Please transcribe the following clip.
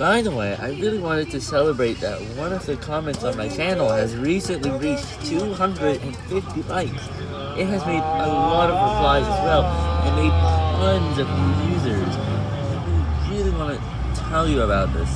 By the way, I really wanted to celebrate that one of the comments on my channel has recently reached 250 likes. It has made a lot of replies as well, and made tons of new users. I really want to tell you about this.